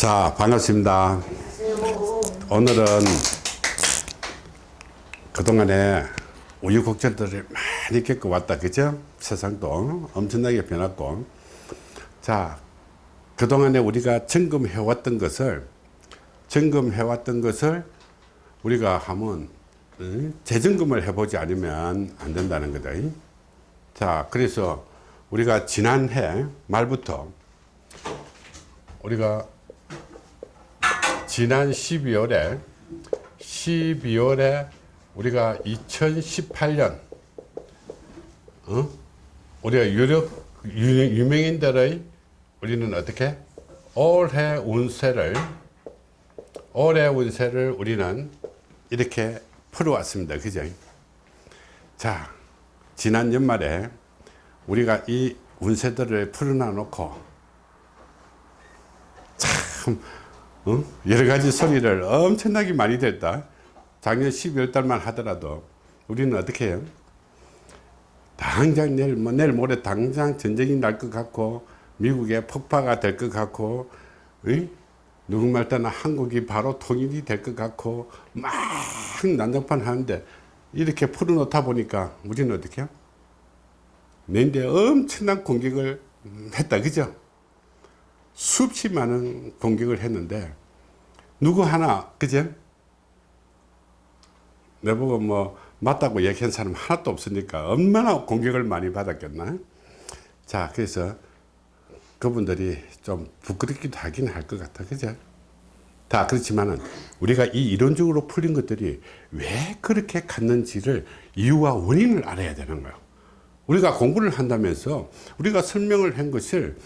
자 반갑습니다. 오늘은 그동안에 우유 곡절들을 많이 겪어왔다 그죠? 세상도 엄청나게 변했고. 자 그동안에 우리가 점검해 왔던 것을 점검해 왔던 것을 우리가 하면 재점검을 해보지 않으면 안 된다는 거다. 자 그래서 우리가 지난해 말부터 우리가 지난 12월에 12월에 우리가 2018년 어? 우리가 유력 유명인들의 우리는 어떻게 올해 운세를 올해 운세를 우리는 이렇게 풀어왔습니다. 그죠? 자, 지난 연말에 우리가 이 운세들을 풀어놔 놓고 참 어? 여러 가지 소리를 엄청나게 많이 됐다. 작년 12월 달만 하더라도 우리는 어떻게 해요? 당장 내일, 뭐 내일 모레 당장 전쟁이 날 것 같고 미국에 폭파가 될 것 같고 의? 누구말 따나 한국이 바로 통일이 될 것 같고 막 난장판 하는데 이렇게 풀어놓다 보니까 우리는 어떻게 해요? 내인데 엄청난 공격을 했다 그죠? 수없이 많은 공격을 했는데 누구 하나 그죠? 내보고 뭐 맞다고 얘기한 사람 하나도 없으니까 얼마나 공격을 많이 받았겠나? 자 그래서 그분들이 좀 부끄럽기도 하긴 할 것 같아 그죠 다 그렇지만은 우리가 이 이론적으로 풀린 것들이 왜 그렇게 갔는지를 이유와 원인을 알아야 되는 거예요 우리가 공부를 한다면서 우리가 설명을 한 것을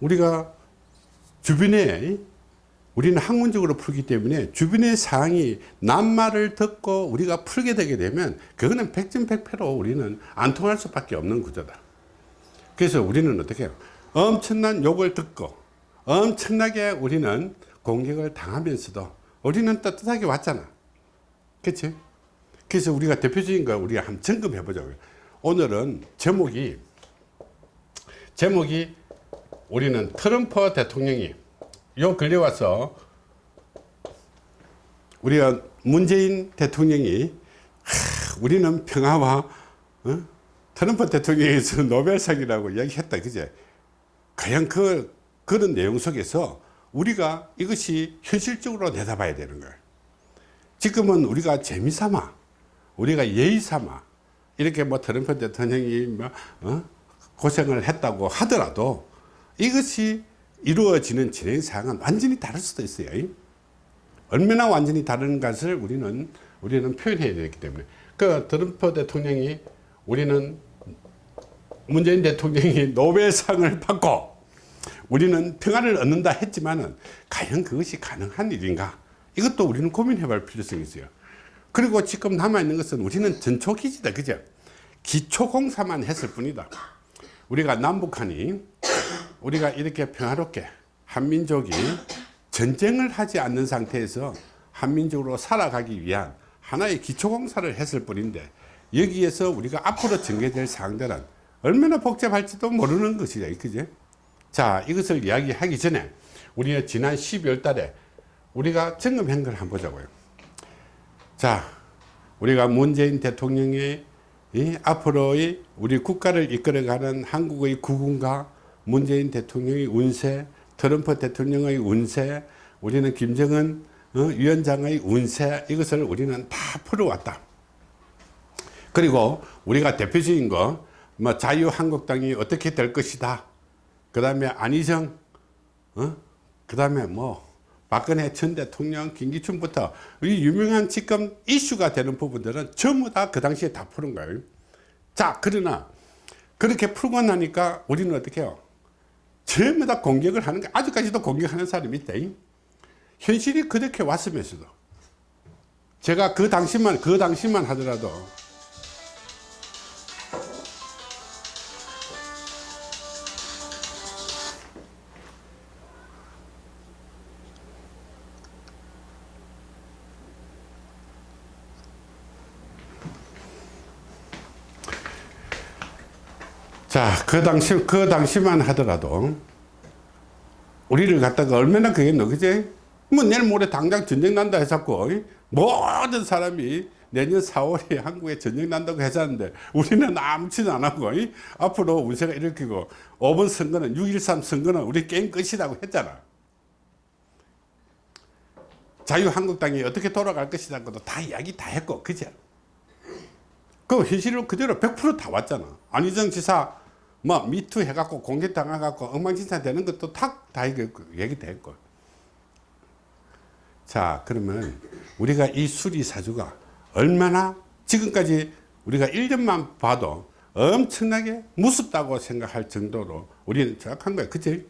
우리가 주변에 우리는 학문적으로 풀기 때문에 주변의 사항이 낱말을 듣고 우리가 풀게 되게 되면 그거는 백전백패로 우리는 안 통할 수밖에 없는 구조다. 그래서 우리는 어떻게 해요? 엄청난 욕을 듣고 엄청나게 우리는 공격을 당하면서도 우리는 떳떳하게 왔잖아. 그치? 그래서 우리가 대표적인 걸 우리가 한번 점검해 보자고요. 오늘은 제목이 제목이 우리는 트럼프 대통령이 요 근래 와서 우리가 문재인 대통령이 하, 우리는 평화와 어? 트럼프 대통령에서 노벨상이라고 이야기했다 그제 과연 그 그런 내용 속에서 우리가 이것이 현실적으로 내다봐야 되는 거예요 지금은 우리가 재미삼아 우리가 예의삼아 이렇게 뭐 트럼프 대통령이 뭐 어? 고생을 했다고 하더라도 이것이 이루어지는 진행사항은 완전히 다를 수도 있어요. 얼마나 완전히 다른 것을 우리는, 우리는 표현해야 되기 때문에. 그 트럼프 대통령이 우리는 문재인 대통령이 노벨상을 받고 우리는 평화를 얻는다 했지만 은 과연 그것이 가능한 일인가? 이것도 우리는 고민해 볼 필요성이 있어요. 그리고 지금 남아있는 것은 우리는 전초기지다. 그죠? 기초공사만 했을 뿐이다. 우리가 남북한이 우리가 이렇게 평화롭게 한민족이 전쟁을 하지 않는 상태에서 한민족으로 살아가기 위한 하나의 기초공사를 했을 뿐인데 여기에서 우리가 앞으로 전개될 사항들은 얼마나 복잡할지도 모르는 것이죠. 그죠? 자, 이것을 이야기하기 전에 우리가 지난 12월 달에 우리가 점검한 걸 한번 보자고요. 자, 우리가 문재인 대통령의 앞으로의 우리 국가를 이끌어가는 한국의 구군과 문재인 대통령의 운세, 트럼프 대통령의 운세, 우리는 김정은 어, 위원장의 운세 이것을 우리는 다 풀어왔다. 그리고 우리가 대표적인 거, 뭐 자유한국당이 어떻게 될 것이다. 그 다음에 안희정, 어? 그 다음에 뭐 박근혜 전 대통령, 김기춘부터 이 유명한 지금 이슈가 되는 부분들은 전부 다 그 당시에 다 푸는 거예요. 자, 그러나 그렇게 풀고 나니까 우리는 어떻게 해요? 전부 다 공격을 하는 거 아직까지도 공격하는 사람이 있다. 현실이 그렇게 왔으면서도 제가 그 당시만 그 당시만 하더라도 자, 그 당시, 그 당시만 하더라도 우리를 갖다가 얼마나 그겠노 그지? 뭐 내일 모레 당장 전쟁 난다 해서고 모든 사람이 내년 4월에 한국에 전쟁 난다고 했었는데 우리는 아무치도 안 하고 이? 앞으로 운세가 일으키고 5번 선거는 6.13 선거는 우리 게임 끝이라고 했잖아. 자유한국당이 어떻게 돌아갈 것이라고도 다 이야기 다 했고 그죠 그 현실로 그대로 100%다 왔잖아. 안희정 지사 뭐 미투 해갖고 공개당해갖고 엉망진창 되는 것도 다, 다 얘기 됐고 자 그러면 우리가 이 수리사주가 얼마나 지금까지 우리가 1년만 봐도 엄청나게 무섭다고 생각할 정도로 우리는 정확한 거야. 그치?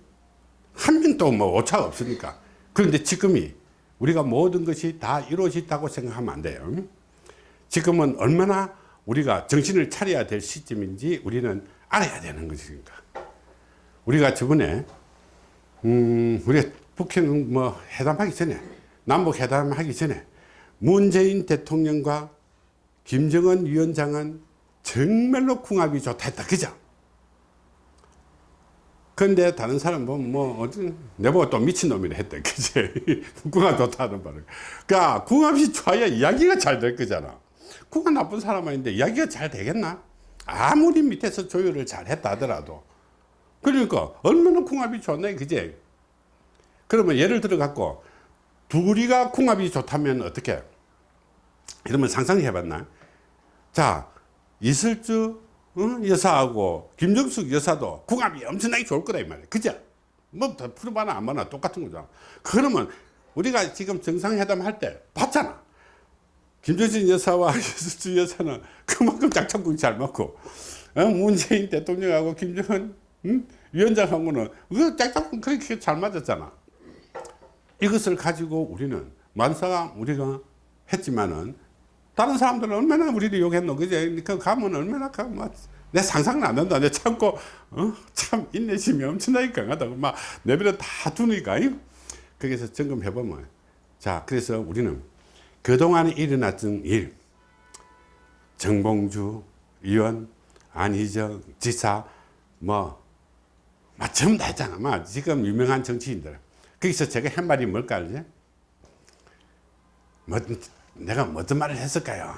한 명도 뭐 오차가 없으니까. 그런데 지금이 우리가 모든 것이 다 이루어졌다고 생각하면 안 돼요. 지금은 얼마나 우리가 정신을 차려야 될 시점인지 우리는 알아야 되는 것이니까. 우리가 저번에 음 우리가 북한 뭐 회담하기 전에 남북 회담하기 전에 문재인 대통령과 김정은 위원장은 정말로 궁합이 좋다 했다. 그죠? 근데 다른 사람 보면 뭐 어떤 내보고 또 미친놈이라 했다 그지? 궁합 좋다는 말을. 그러니까 궁합이 좋아야 이야기가 잘 될 거잖아. 궁합 나쁜 사람 아닌데 이야기가 잘 되겠나 아무리 밑에서 조율을 잘 했다 하더라도 그러니까 얼마나 궁합이 좋네 그제 그러면 예를 들어 갖고 둘이가 궁합이 좋다면 어떻게? 이러면 상상해 봤나? 자 이슬주 어? 여사하고 김정숙 여사도 궁합이 엄청나게 좋을 거다 이 말이야. 그죠? 뭐더 풀어봐나 안 봐나 똑같은 거잖아 그러면 우리가 지금 정상회담 할 때 봤잖아 김정진 여사와 이슬주 여사는 그만큼 짝짝꿍 잘 맞고 어? 문재인 대통령하고 김정은 응? 위원장하고는 그 짝짝꿍 그렇게 잘 맞았잖아 이것을 가지고 우리는 만사가 우리가 했지만은 다른 사람들은 얼마나 우리를 욕했노 그제 그 가면 얼마나 가, 막, 내 상상은 안 된다 내 참고 어? 참 인내심이 엄청나게 강하다고 막 내버려 다 두니까 거기서 점검해 보면 자 그래서 우리는 그동안 일어났던 일. 정봉주 의원 안희정 지사 뭐막 전부 다 했잖아. 막 지금 유명한 정치인들. 거기서 제가 한 말이 뭘까 알지? 뭐, 내가 어떤 말을 했을까요?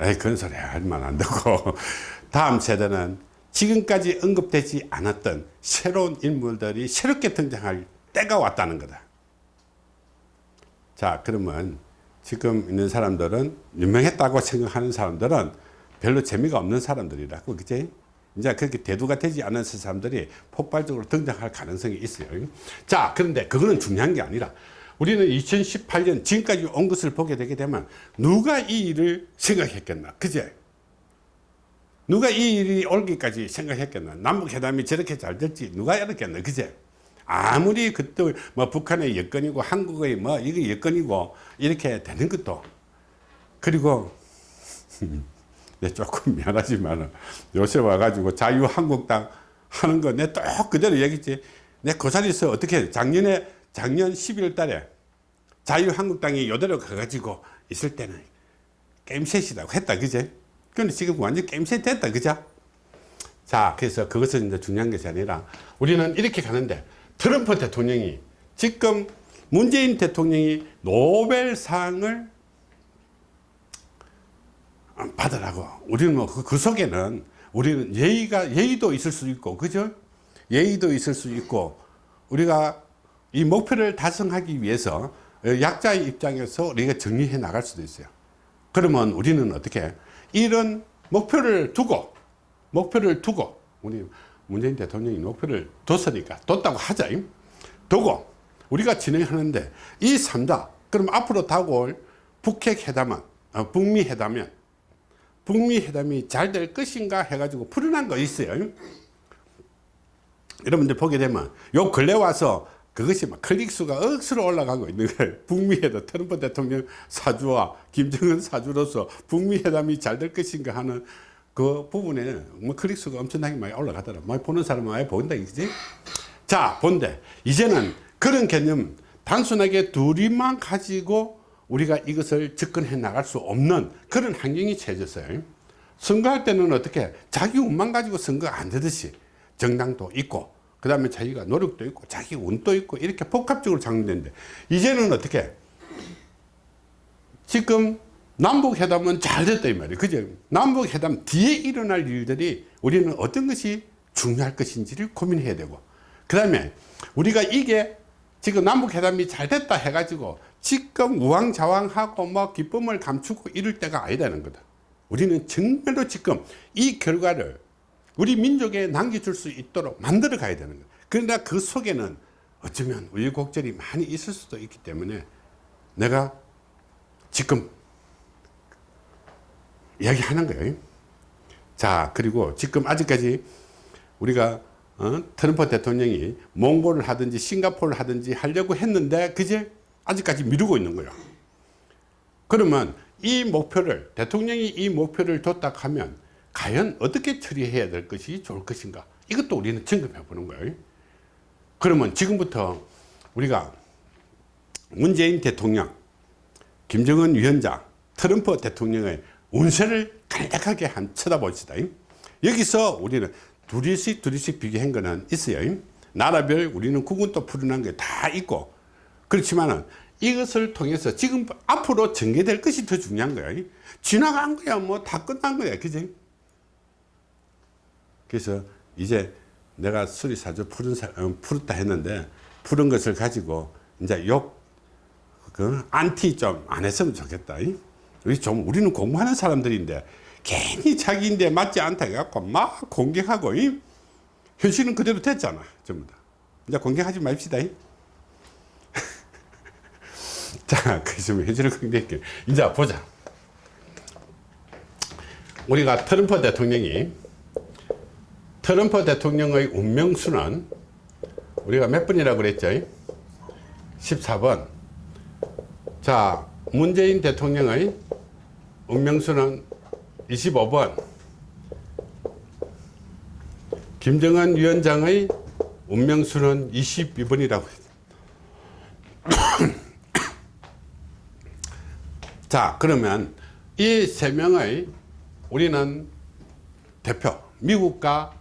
에이 그런 소리 할만 안 되고. 다음 세대는 지금까지 언급되지 않았던 새로운 인물들이 새롭게 등장할 때가 왔다는 거다 자 그러면 지금 있는 사람들은 유명했다고 생각하는 사람들은 별로 재미가 없는 사람들이라고 그치? 이제 그렇게 대두가 되지 않은 사람들이 폭발적으로 등장할 가능성이 있어요. 자 그런데 그거는 중요한 게 아니라 우리는 2018년 지금까지 온 것을 보게 되게 되면 누가 이 일을 생각했겠나 그제 누가 이 일이 올기까지 생각했겠나? 남북회담이 저렇게 잘 될지 누가 알았겠나 그제 아무리 그때 뭐 북한의 여건이고 한국의 뭐 이게 여건이고 이렇게 되는 것도 그리고 내 조금 미안하지만 요새 와가지고 자유한국당 하는 거내또 그대로 얘기했지. 내 그 자리에서 어떻게 작년에 작년 11월 달에 자유한국당이 요대로 가가지고 있을 때는 게임셋이라고 했다 그제? 근데 지금 완전 게임셋 됐다 그죠 자 그래서 그것은 이제 중요한 것이 아니라 우리는 이렇게 가는데 트럼프 대통령이 지금 문재인 대통령이 노벨상을 받으라고. 우리는 뭐그 그 속에는 우리는 예의가 예의도 있을 수 있고 그죠? 예의도 있을 수 있고 우리가 이 목표를 달성하기 위해서 약자의 입장에서 우리가 정리해 나갈 수도 있어요. 그러면 우리는 어떻게? 이런 목표를 두고 목표를 두고 우리 문재인 대통령이 목표를 뒀으니까 뒀다고 하자 두고 우리가 진행하는데 이 3자 그럼 앞으로 다가올 북핵 회담은 어, 북미 회담은 북미 회담이 잘 될 것인가 해가지고 풀어난 거 있어요 여러분들 보게 되면 요 근래 와서 그것이 막 클릭수가 억수로 올라가고 있는 거예요. 북미 회담, 트럼프 대통령 사주와 김정은 사주로서 북미 회담이 잘 될 것인가 하는 그 부분에 뭐 클릭수가 엄청나게 많이 올라가더라. 많이 보는 사람은 많이 본다, 이지? 자, 본데, 이제는 그런 개념, 단순하게 둘이만 가지고 우리가 이것을 접근해 나갈 수 없는 그런 환경이 채졌어요. 선거할 때는 어떻게 자기 운만 가지고 선거 안 되듯이 정당도 있고 그 다음에 자기가 노력도 있고 자기 운도 있고 이렇게 복합적으로 작용되는데 이제는 어떻게 지금 남북회담은 잘 됐다 이 말이에요. 그죠? 남북회담 뒤에 일어날 일들이 우리는 어떤 것이 중요할 것인지를 고민해야 되고 그 다음에 우리가 이게 지금 남북회담이 잘 됐다 해가지고 지금 우왕좌왕하고 뭐 기쁨을 감추고 이럴 때가 아니다는 거다. 우리는 정말로 지금 이 결과를 우리 민족에 남겨줄 수 있도록 만들어 가야 되는 거예요. 그러나 그 속에는 어쩌면 우여곡절이 많이 있을 수도 있기 때문에 내가 지금 이야기하는 거예요. 자 그리고 지금 아직까지 우리가 어? 트럼프 대통령이 몽골을 하든지 싱가포르를 하든지 하려고 했는데 그제 아직까지 미루고 있는 거예요. 그러면 이 목표를 대통령이 이 목표를 뒀다 하면 과연 어떻게 처리해야 될 것이 좋을 것인가? 이것도 우리는 점검해 보는 거예요. 그러면 지금부터 우리가 문재인 대통령 김정은 위원장 트럼프 대통령의 운세를 간략하게 한 쳐다봅시다. 여기서 우리는 둘이씩 둘이씩 비교한 거는 있어요. 나라별 우리는 구분도 풀어난 게다 있고 그렇지만은 이것을 통해서 지금 앞으로 전개될 것이 더 중요한 거야. 지나간 거야 뭐 다 끝난 거야 그지? 그래서 이제 내가 수리사주 푸른 사, 어, 풀었다 했는데 푸른 것을 가지고 이제 욕, 그, 안티 좀 안 했으면 좋겠다. 이? 우리 좀, 우리는 공부하는 사람들인데, 괜히 자기인데 맞지 않다 해갖고 막 공격하고, 이? 현실은 그대로 됐잖아. 전부 다. 이제 공격하지 맙시다. 이? 자, 그래서 현실을 공격할게. 이제 보자. 우리가 트럼프 대통령이 트럼프 대통령의 운명수는 우리가 몇 번이라고 그랬죠? 14번. 자, 문재인 대통령의 운명수는 25번. 김정은 위원장의 운명수는 22번이라고 했죠. 자, 그러면 이 세 명의 우리는 대표, 미국과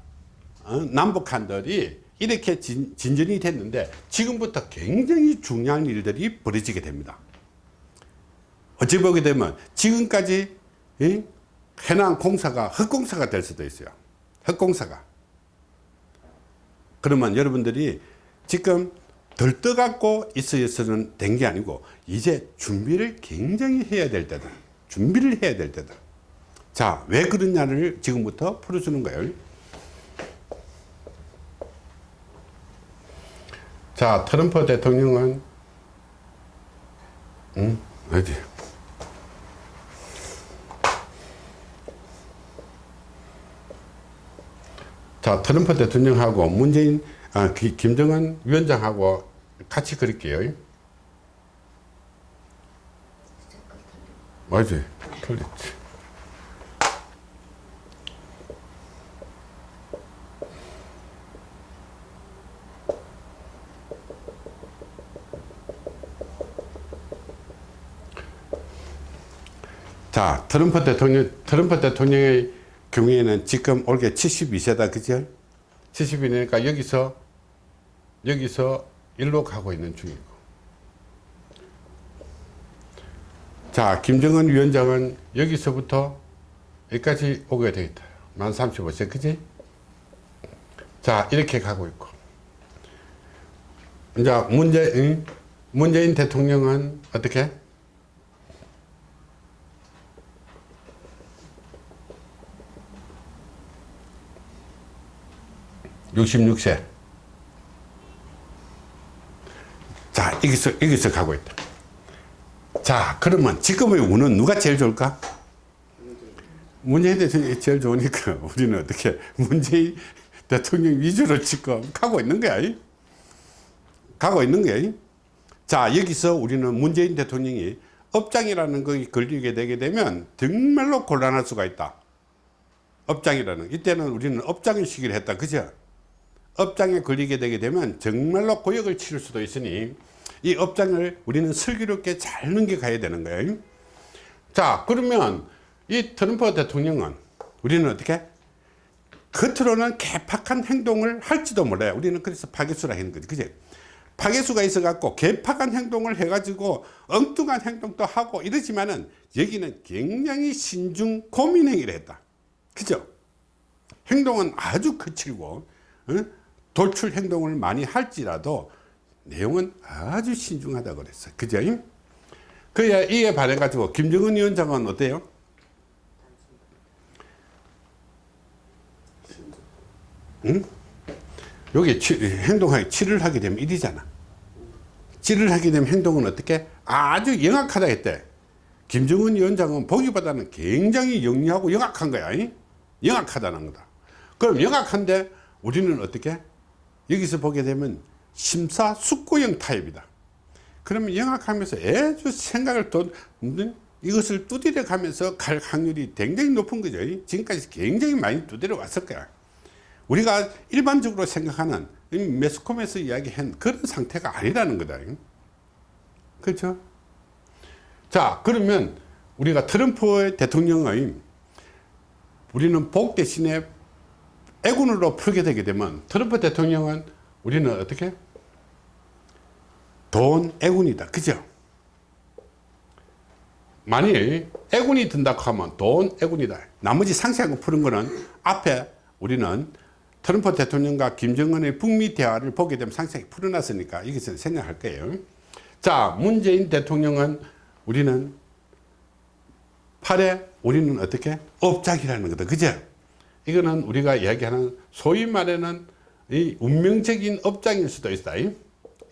어, 남북한들이 이렇게 진, 진전이 됐는데 지금부터 굉장히 중요한 일들이 벌어지게 됩니다 어찌 보게 되면 지금까지 이? 해난 공사가 헛공사가 될 수도 있어요. 헛공사가. 그러면 여러분들이 지금 들떠갖고 있어서는 된 게 아니고 이제 준비를 굉장히 해야 될 때다. 준비를 해야 될 때다. 자 왜 그러냐를 지금부터 풀어주는 거예요. 자 트럼프 대통령은 음 어디 자 트럼프 대통령하고 문재인 아, 기, 김정은 위원장하고 같이 그릴게요. 맞지 틀렸지. 자, 트럼프 대통령, 트럼프 대통령의 경우에는 지금 올해 72세다, 그죠? 72니까 여기서, 여기서 일로 가고 있는 중이고. 자, 김정은 위원장은 여기서부터 여기까지 오게 되겠다. 만 35세, 그지? 자, 이렇게 가고 있고. 이제 문재, 문재인 대통령은 어떻게? 66세. 자, 여기서, 여기서 가고 있다. 자, 그러면 지금의 운은 누가 제일 좋을까? 문재인 대통령이 제일 좋으니까 우리는 어떻게 문재인 대통령 위주로 지금 가고 있는 거야. 가고 있는 거야. 자, 여기서 우리는 문재인 대통령이 업장이라는 것이 걸리게 되게 되면 정말로 곤란할 수가 있다. 업장이라는 이때는 우리는 업장의 시기를 했다. 그죠? 업장에 걸리게 되게 되면 정말로 고역을 치를 수도 있으니 이 업장을 우리는 슬기롭게 잘 넘겨가야 되는 거예요. 자 그러면 이 트럼프 대통령은 우리는 어떻게 겉으로는 개팍한 행동을 할지도 몰라요. 우리는 그래서 파괴수라 하는 거지. 그지 파괴수가 있어 갖고 개팍한 행동을 해 가지고 엉뚱한 행동도 하고 이러지만은 여기는 굉장히 신중 고민 행위를 했다. 그죠? 행동은 아주 거칠고 어? 돌출 행동을 많이 할지라도 내용은 아주 신중하다 그랬어 그죠 그야 이에 반해 가지고 김정은 위원장은 어때요? 응? 여기 치, 행동하기 치를 하게 되면 일이잖아. 치를 하게 되면 행동은 어떻게? 아주 영악하다 했대. 김정은 위원장은 보기보다는 굉장히 영리하고 영악한 거야 이? 영악하다는 거다. 그럼 영악한데 우리는 어떻게 여기서 보게 되면 심사숙고형 타입이다. 그러면 영악하면서 아주 생각을 또 이것을 두드려 가면서 갈 확률이 굉장히 높은 거죠. 지금까지 굉장히 많이 두드려 왔을 거야. 우리가 일반적으로 생각하는 매스컴에서 이야기한 그런 상태가 아니라는 거다. 그렇죠? 자 그러면 우리가 트럼프 대통령의 우리는 복 대신에 애군으로 풀게 되게 되면 트럼프 대통령은 우리는 어떻게? 돈 애군이다. 그죠? 만일 애군이 든다고 하면 돈 애군이다. 나머지 상세한 거 푸는 거는 앞에 우리는 트럼프 대통령과 김정은의 북미 대화를 보게 되면 상세하게 풀어놨으니까 이것을 생각할 거예요. 자 문재인 대통령은 우리는 8에 우리는 어떻게? 업작이라는 거다. 그죠 이거는 우리가 이야기하는 소위 말하는 이 운명적인 업장일 수도 있다.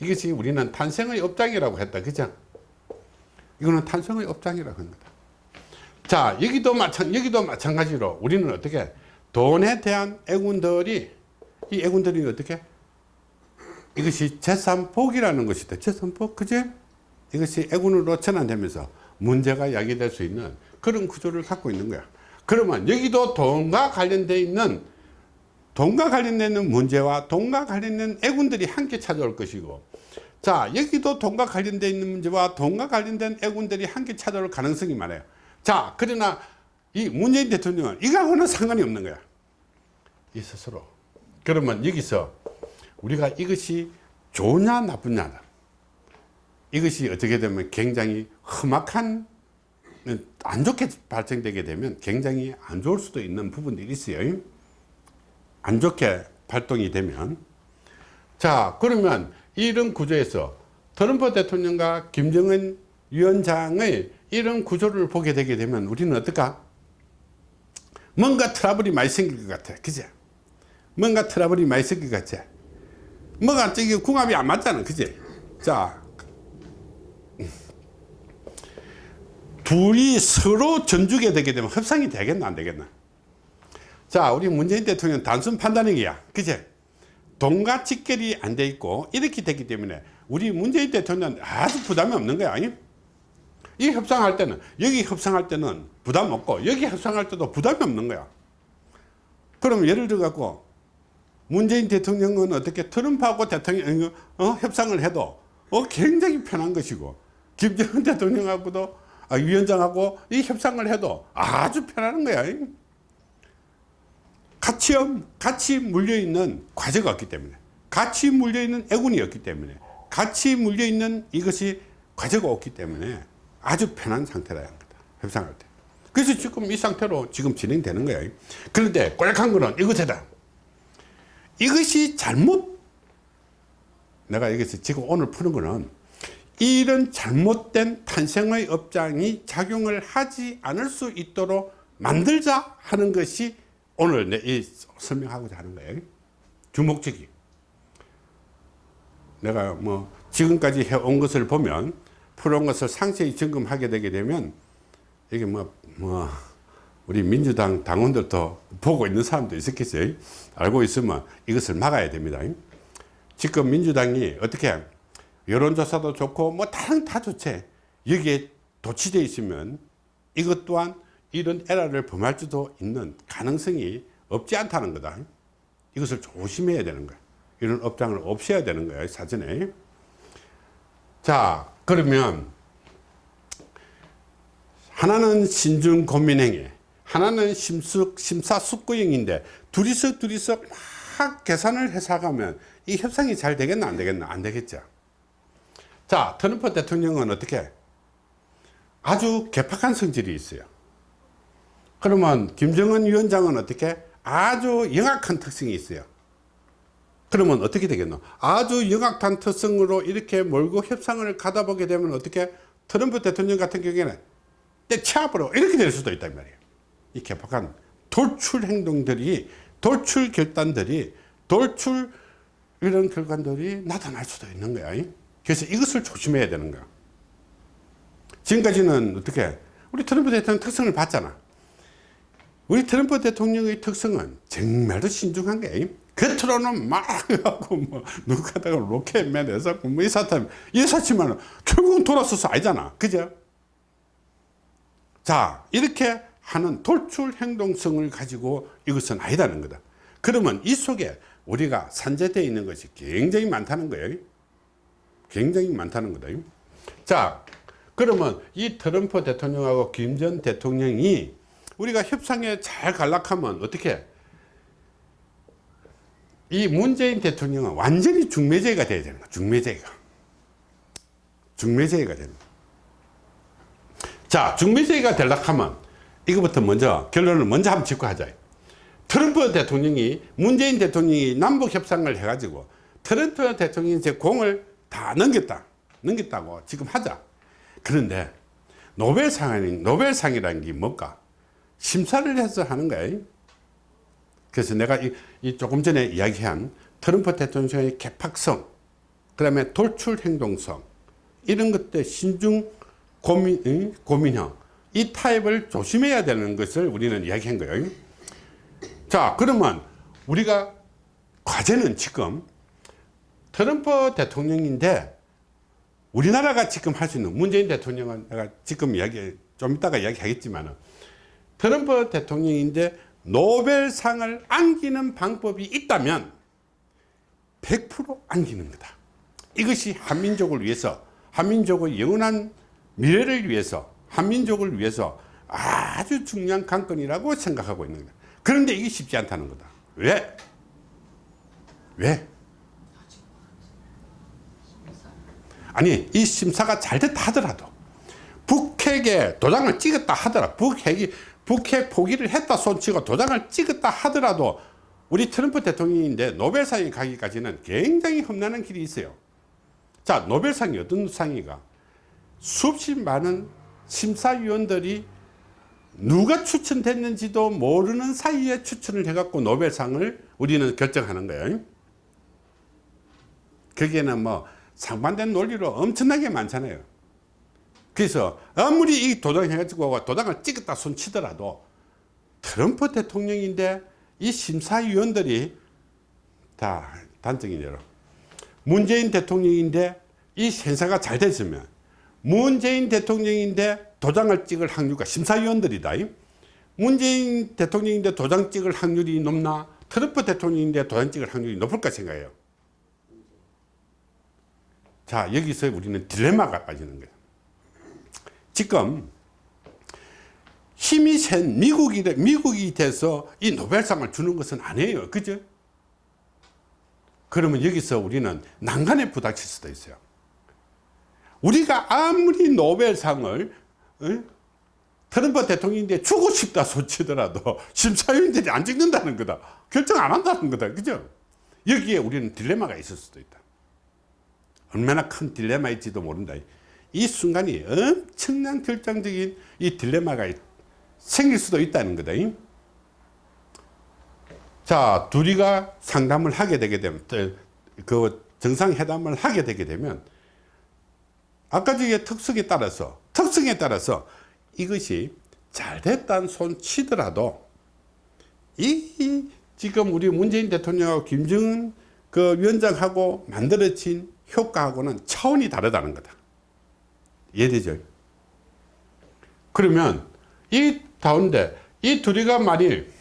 이것이 우리는 탄생의 업장이라고 했다. 그죠? 이거는 탄생의 업장이라고 합니다. 자 여기도 마찬 여기도 마찬가지로 우리는 어떻게 돈에 대한 애군들이 이 애군들이 어떻게? 이것이 재산복이라는 것이다. 재산복 그제 이것이 애군으로 전환되면서 문제가 야기될 수 있는 그런 구조를 갖고 있는 거야 그러면 여기도 돈과 관련되어 있는 돈과 관련되는 문제와 돈과 관련된 애군들이 함께 찾아올 것이고 자 여기도 돈과 관련되어 있는 문제와 돈과 관련된 애군들이 함께 찾아올 가능성이 많아요. 자 그러나 이 문재인 대통령은 이거하고는 상관이 없는 거야. 이 스스로. 그러면 여기서 우리가 이것이 좋냐 나쁘냐 이것이 어떻게 되면 굉장히 험악한 안 좋게 발전되게 되면 굉장히 안 좋을 수도 있는 부분들이 있어요. 안 좋게 발동이 되면. 자 그러면 이런 구조에서 트럼프 대통령과 김정은 위원장의 이런 구조를 보게 되게 되면 우리는 어떨까? 뭔가 트러블이 많이 생길 것 같아. 그죠 뭔가 트러블이 많이 생길 것 같아. 뭐가 저기 궁합이 안 맞잖아. 그지? 자 둘이 서로 전주게 되게 되면 협상이 되겠나 안 되겠나? 자 우리 문재인 대통령 단순 판단력이야. 그제? 돈과 직결이 안 돼 있고 이렇게 되기 때문에 우리 문재인 대통령 아주 부담이 없는 거야 아니? 이 협상할 때는 여기 협상할 때는 부담 없고 여기 협상할 때도 부담이 없는 거야. 그럼 예를 들어 갖고 문재인 대통령은 어떻게 트럼프하고 대통령 어, 협상을 해도 어, 굉장히 편한 것이고 김정은 대통령하고도 아, 위원장하고 이 협상을 해도 아주 편한 거야. 같이, 같이 물려있는 과제가 없기 때문에 같이 물려있는 애군이 없기 때문에 같이 물려있는 이것이 과제가 없기 때문에 아주 편한 상태라는 거다. 협상할 때. 그래서 지금 이 상태로 지금 진행되는 거야. 그런데 꼴락한 거는 이것이다. 이것이 잘못 내가 여기서 지금 오늘 푸는 거는 이런 잘못된 탄생의 업장이 작용을 하지 않을 수 있도록 만들자 하는 것이 오늘 내이 설명하고자 하는 거예요 주목적이 내가 뭐 지금까지 해온 것을 보면 풀어온 것을 상세히 점검하게 되게 되면 이게 뭐, 뭐, 우리 민주당 당원들도 보고 있는 사람도 있었겠어요. 알고 있으면 이것을 막아야 됩니다. 지금 민주당이 어떻게 여론조사도 좋고 뭐 다른 다 좋지. 여기에 도취되어 있으면 이것 또한 이런 에러를 범할 수도 있는 가능성이 없지 않다는 거다. 이것을 조심해야 되는 거야. 이런 업장을 없애야 되는 거야, 사전에. 자, 그러면 하나는 신중 고민행위, 하나는 심수, 심사숙고형인데 둘이서 둘이서 막 계산을 해서 가면 이 협상이 잘 되겠나 안 되겠나 안 되겠죠 자 트럼프 대통령은 어떻게? 아주 개팍한 성질이 있어요. 그러면 김정은 위원장은 어떻게? 아주 영악한 특성이 있어요. 그러면 어떻게 되겠노? 아주 영악한 특성으로 이렇게 몰고 협상을 가다 보게 되면 어떻게? 트럼프 대통령 같은 경우에는 때치아버려 이렇게 될 수도 있단 말이에요. 이 개팍한 돌출 행동들이 돌출 결단들이 돌출 이런 결과들이 나타날 수도 있는 거야 그래서 이것을 조심해야 되는 거야. 지금까지는 어떻게 우리 트럼프 대통령 특성을 봤잖아. 우리 트럼프 대통령의 특성은 정말로 신중한 게 겉으로는 막 하고 뭐 누가다가 로켓맨 해서 뭐이 사태 이 사치만 결국은 돌아서서 아니잖아. 그죠? 자 이렇게 하는 돌출 행동성을 가지고 이것은 아니다는 거다. 그러면 이 속에 우리가 산재되어 있는 것이 굉장히 많다는 거예요 굉장히 많다는 거다 자 그러면 이 트럼프 대통령하고 김 전 대통령이 우리가 협상에 잘 갈락하면 어떻게? 이 문재인 대통령은 완전히 중매제가 돼야 되는 거야 중매제가. 중매제가 되는 자 중매제가 되려면 이거부터 먼저 결론을 먼저 한번 짚고 하자. 트럼프 대통령이 문재인 대통령이 남북 협상을 해 가지고 트럼프 대통령이 제 공을 다 넘겼다. 넘겼다고 지금 하자. 그런데 노벨상이 노벨상이라는 게 뭘까? 심사를 해서 하는 거예요 그래서 내가 이, 이 조금 전에 이야기한 트럼프 대통령의 개팍성 그 다음에 돌출 행동성 이런 것들 신중 고민, 고민형 이 타입을 조심해야 되는 것을 우리는 이야기한 거예요. 자 그러면 우리가 과제는 지금 트럼프 대통령인데 우리나라가 지금 할 수 있는 문재인 대통령은 내가 지금 이야기 좀 이따가 이야기 하겠지만 트럼프 대통령인데 노벨상을 안기는 방법이 있다면 100% 안기는 거다 이것이 한민족을 위해서 한민족의 영원한 미래를 위해서 한민족을 위해서 아주 중요한 관건이라고 생각하고 있는 거다 그런데 이게 쉽지 않다는 거다 왜? 왜? 아니 이 심사가 잘 됐다 하더라도 북핵에 도장을 찍었다 하더라. 북핵이 북핵 포기를 했다 손치고 도장을 찍었다 하더라도 우리 트럼프 대통령인데 노벨상에 가기까지는 굉장히 험난한 길이 있어요. 자 노벨상이 어떤 상이가? 수십 많은 심사위원들이 누가 추천됐는지도 모르는 사이에 추천을 해갖고 노벨상을 우리는 결정하는 거예요. 거기에는 뭐 상반된 논리로 엄청나게 많잖아요. 그래서 아무리 이 도장 해가지고 도장을 찍었다 손 치더라도 트럼프 대통령인데 이 심사위원들이 다 단정이대로 문재인 대통령인데 이 행사가 잘 됐으면 문재인 대통령인데 도장을 찍을 확률과 심사위원들이다. 문재인 대통령인데 도장 찍을 확률이 높나? 트럼프 대통령인데 도장 찍을 확률이 높을까 생각해요 자 여기서 우리는 딜레마가 빠지는 거예요 지금 힘이 센 미국이, 미국이 돼서 이 노벨상을 주는 것은 아니에요. 그죠? 그러면 여기서 우리는 난간에 부닥칠 수도 있어요. 우리가 아무리 노벨상을 어? 트럼프 대통령인데 주고 싶다 소치더라도 심사위원들이 안 찍는다는 거다. 결정 안 한다는 거다. 그죠? 여기에 우리는 딜레마가 있을 수도 있다. 얼마나 큰 딜레마일지도 모른다. 이 순간이 엄청난 결정적인 이 딜레마가 생길 수도 있다는 거다. 자, 둘이가 상담을 하게 되게 되면, 그 정상회담을 하게 되게 되면, 아까 저의 특성에 따라서, 특성에 따라서 이것이 잘 됐다는 손 치더라도, 이, 지금 우리 문재인 대통령하고 김정은 그 위원장하고 만들어진 효과하고는 차원이 다르다는 거다. 이해되죠? 그러면 이 가운데 이 둘이가 만일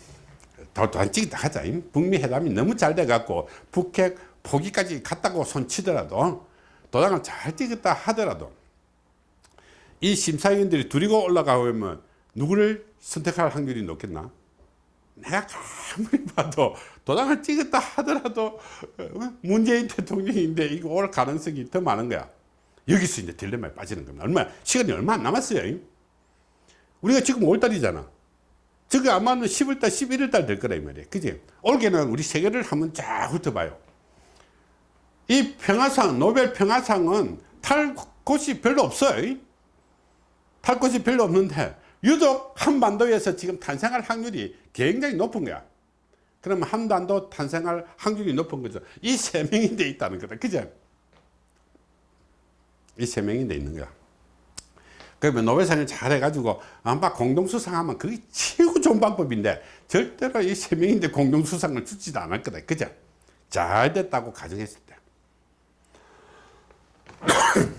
더안 찍다 하자 북미 회담이 너무 잘 돼갖고 북핵 포기까지 갔다고 손치더라도 도장을 잘 찍었다 하더라도 이 심사위원들이 둘이고 올라가면 누구를 선택할 확률이 높겠나? 내가 아무리 봐도 도장을 찍었다 하더라도 어, 문재인 대통령인데 이거 올 가능성이 더 많은 거야. 여기서 이제 딜레마에 빠지는 겁니다. 얼마, 시간이 얼마 안 남았어요. 우리가 지금 5월달이잖아. 저게 아마는 10월달, 11월달 될 거라, 이 말이야. 그지? 올해는 우리 세계를 한번 쫙 훑어봐요. 이 평화상, 노벨 평화상은 탈 곳이 별로 없어요. 탈 곳이 별로 없는데, 유독 한반도에서 지금 탄생할 확률이 굉장히 높은 거야. 그러면 한반도 탄생할 확률이 높은 거죠. 이 세 명이 돼 있다는 거다. 그죠? 이 세 명이 돼 있는 거야. 그러면 노벨상을 잘 해가지고 아마 공동수상하면 그게 최고 좋은 방법인데 절대로 이 세 명인데 공동수상을 주지도 않을 거다. 그죠? 잘 됐다고 가정했을 때.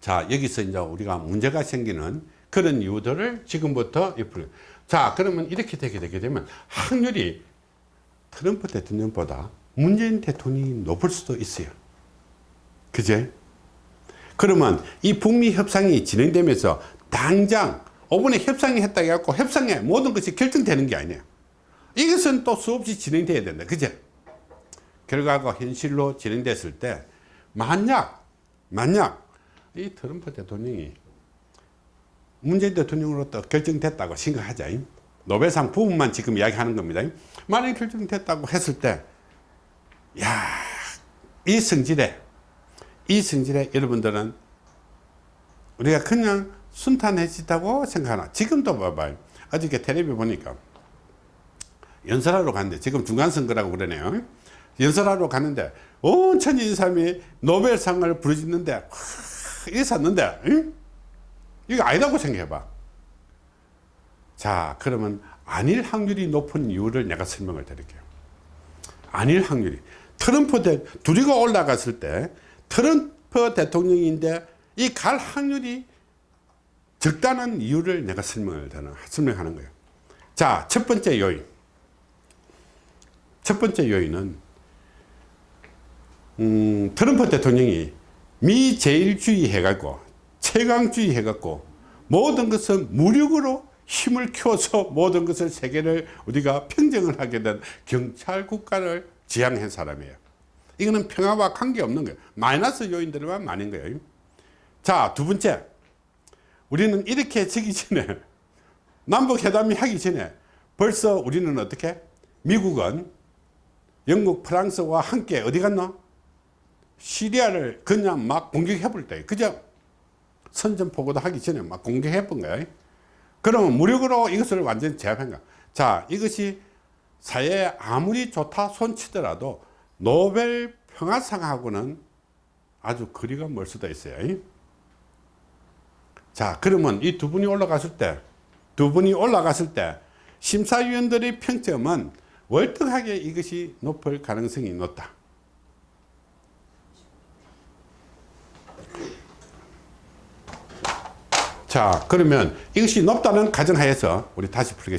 자, 여기서 이제 우리가 문제가 생기는 그런 이유들을 지금부터 짚을 자, 그러면 이렇게 되게 되게 되면 확률이 트럼프 대통령보다 문재인 대통령이 높을 수도 있어요. 그제? 그러면 이 북미 협상이 진행되면서 당장 5분에 협상이 했다 해갖고 협상에 모든 것이 결정되는 게 아니에요. 이것은 또 수없이 진행돼야 된다. 그제? 결과가 현실로 진행됐을 때 만약 만약 이 트럼프 대통령이 문재인 대통령으로부터 결정됐다고 생각하자. 노벨상 부분만 지금 이야기하는 겁니다. 만약 결정됐다고 했을 때, 야, 이 성질에, 이 성질에 여러분들은 우리가 그냥 순탄해지다고 생각하나. 지금도 봐봐요. 어저께 텔레비 보니까 연설하러 갔는데, 지금 중간선거라고 그러네요. 연설하러 갔는데, 온 천인 사람이 노벨상을 부르짖는데, 이게 샀는데, 응? 이거 아니라고 생각해봐. 자, 그러면 아닐 확률이 높은 이유를 내가 설명을 드릴게요. 아닐 확률이. 트럼프 대, 둘이가 올라갔을 때 트럼프 대통령인데 이 갈 확률이 적다는 이유를 내가 설명을 되는, 설명하는 거예요. 자, 첫 번째 요인. 첫 번째 요인은, 음, 트럼프 대통령이 미제일주의 해갖고 최강주의 해갖고 모든 것은 무력으로 힘을 키워서 모든 것을 세계를 우리가 평정을 하게 된 경찰 국가를 지향한 사람이에요. 이거는 평화와 관계없는 거예요. 마이너스 요인들만 많은 거예요. 자, 두 번째. 우리는 이렇게 지기 전에 남북회담이 하기 전에 벌써 우리는 어떻게? 미국은 영국, 프랑스와 함께 어디 갔나? 시리아를 그냥 막 공격해 볼 때, 그죠? 선전포고도 하기 전에 막 공격해 본 거예요. 그러면 무력으로 이것을 완전히 제압한 거야. 자, 이것이 사회에 아무리 좋다 손치더라도 노벨 평화상하고는 아주 거리가 멀 수도 있어요. 자, 그러면 이 두 분이 올라갔을 때, 두 분이 올라갔을 때, 심사위원들의 평점은 월등하게 이것이 높을 가능성이 높다. 자, 그러면 이것이 높다는 가정하에서 우리 다시 풀겠습니다.